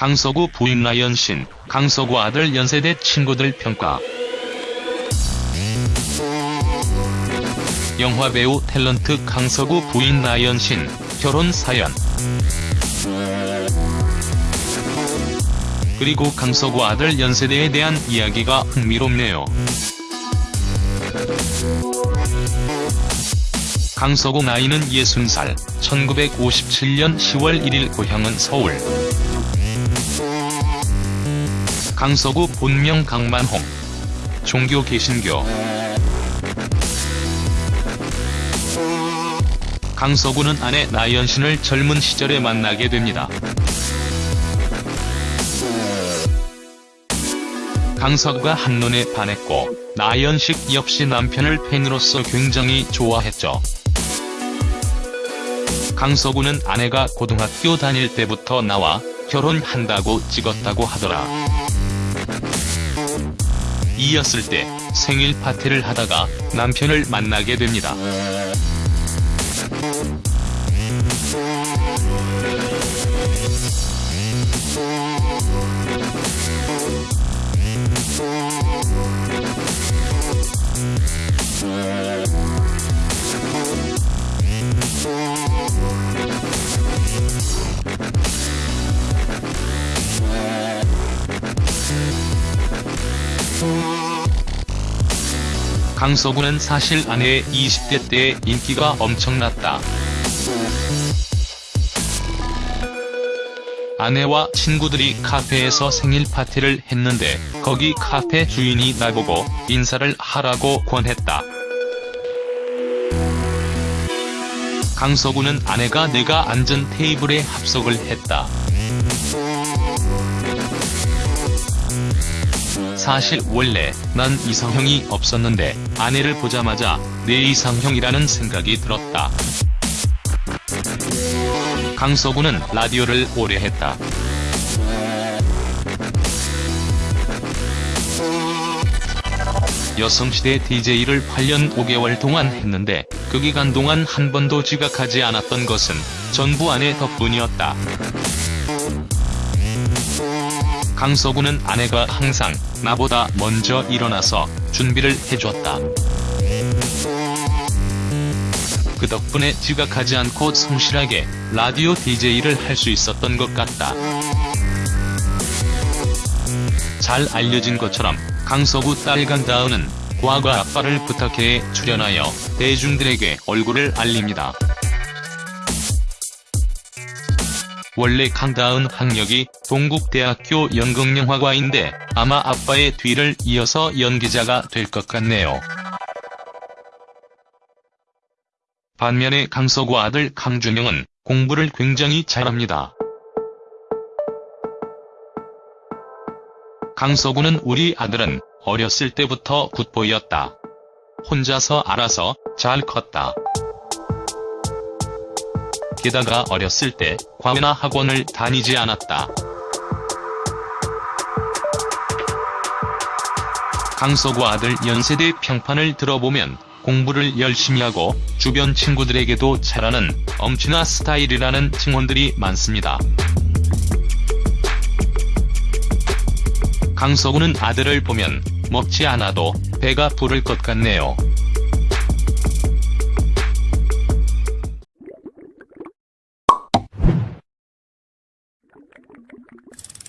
강서구 부인 나연신, 강서구 아들 연세대 친구들 평가. 영화배우 탤런트 강서구 부인 나연신, 결혼 사연. 그리고 강서구 아들 연세대에 대한 이야기가 흥미롭네요. 강서구 나이는 60살, 1957년 10월 1일 고향은 서울. 강서구 본명 강만홍. 종교 개신교. 강서구는 아내 나연신을 젊은 시절에 만나게 됩니다. 강서구가 한눈에 반했고 나연식 역시 남편을 팬으로서 굉장히 좋아했죠. 강서구는 아내가 고등학교 다닐 때부터 나와 결혼한다고 찍었다고 하더라. 이었을 때 생일 파티를 하다가 남편을 만나게 됩니다. 강서구는 사실 아내의 20대 때의 인기가 엄청났다. 아내와 친구들이 카페에서 생일 파티를 했는데 거기 카페 주인이 나보고 인사를 하라고 권했다. 강서구는 아내가 내가 앉은 테이블에 합석을 했다. 사실 원래 난 이상형이 없었는데 아내를 보자마자 내 이상형이라는 생각이 들었다. 강서구는 라디오를 오래 했다. 여성시대 DJ를 8년 5개월 동안 했는데 그 기간 동안 한 번도 지각하지 않았던 것은 전부 아내 덕분이었다. 강서구는 아내가 항상 나보다 먼저 일어나서 준비를 해줬다. 그 덕분에 지각하지 않고 성실하게 라디오 DJ를 할 수 있었던 것 같다. 잘 알려진 것처럼 강서구 딸 강다은은 과거 아빠를 부탁해 출연하여 대중들에게 얼굴을 알립니다. 원래 강다은 학력이 동국대학교 연극영화과인데 아마 아빠의 뒤를 이어서 연기자가 될 것 같네요. 반면에 강서구 아들 강준영은 공부를 굉장히 잘합니다. 강서구는 우리 아들은 어렸을 때부터 굿보이였다. 혼자서 알아서 잘 컸다. 게다가 어렸을 때 과외나 학원을 다니지 않았다. 강서구 아들 연세대 평판을 들어보면 공부를 열심히 하고 주변 친구들에게도 잘하는 엄친아 스타일이라는 칭언들이 많습니다. 강서구는 아들을 보면 먹지 않아도 배가 부를 것 같네요. you